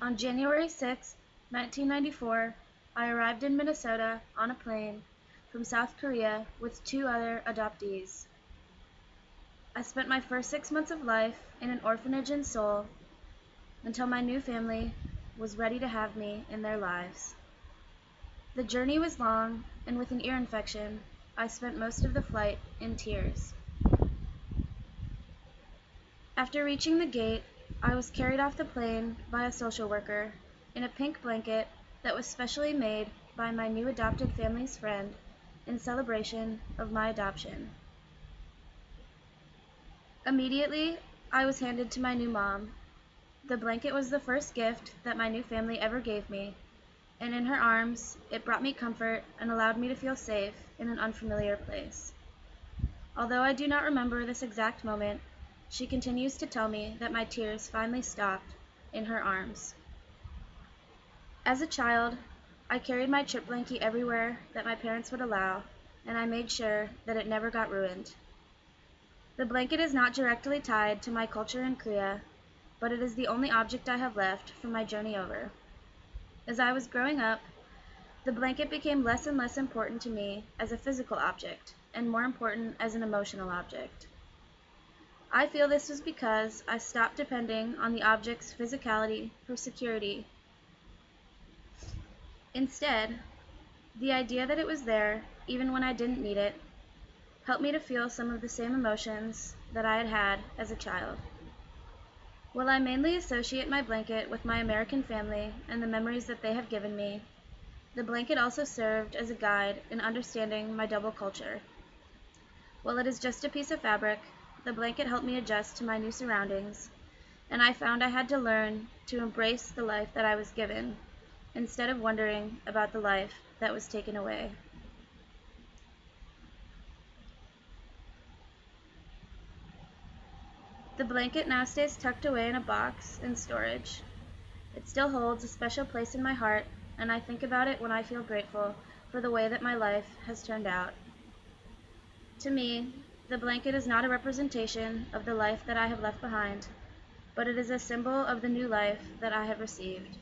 On January 6, 1994, I arrived in Minnesota on a plane from South Korea with two other adoptees. I spent my first six months of life in an orphanage in Seoul until my new family was ready to have me in their lives. The journey was long, and with an ear infection, I spent most of the flight in tears. After reaching the gate, I was carried off the plane by a social worker in a pink blanket that was specially made by my new adopted family's friend in celebration of my adoption. Immediately, I was handed to my new mom. The blanket was the first gift that my new family ever gave me, and in her arms, it brought me comfort and allowed me to feel safe in an unfamiliar place. Although I do not remember this exact moment, she continues to tell me that my tears finally stopped in her arms. As a child, I carried my trip blankie everywhere that my parents would allow, and I made sure that it never got ruined. The blanket is not directly tied to my culture in Korea, but it is the only object I have left from my journey over. As I was growing up, the blanket became less and less important to me as a physical object, and more important as an emotional object. I feel this was because I stopped depending on the object's physicality for security. Instead, the idea that it was there, even when I didn't need it, helped me to feel some of the same emotions that I had had as a child. While I mainly associate my blanket with my American family and the memories that they have given me, the blanket also served as a guide in understanding my double culture. While it is just a piece of fabric, the blanket helped me adjust to my new surroundings, and I found I had to learn to embrace the life that I was given instead of wondering about the life that was taken away. The blanket now stays tucked away in a box in storage. It still holds a special place in my heart, and I think about it when I feel grateful for the way that my life has turned out. To me, the blanket is not a representation of the life that I have left behind, but it is a symbol of the new life that I have received.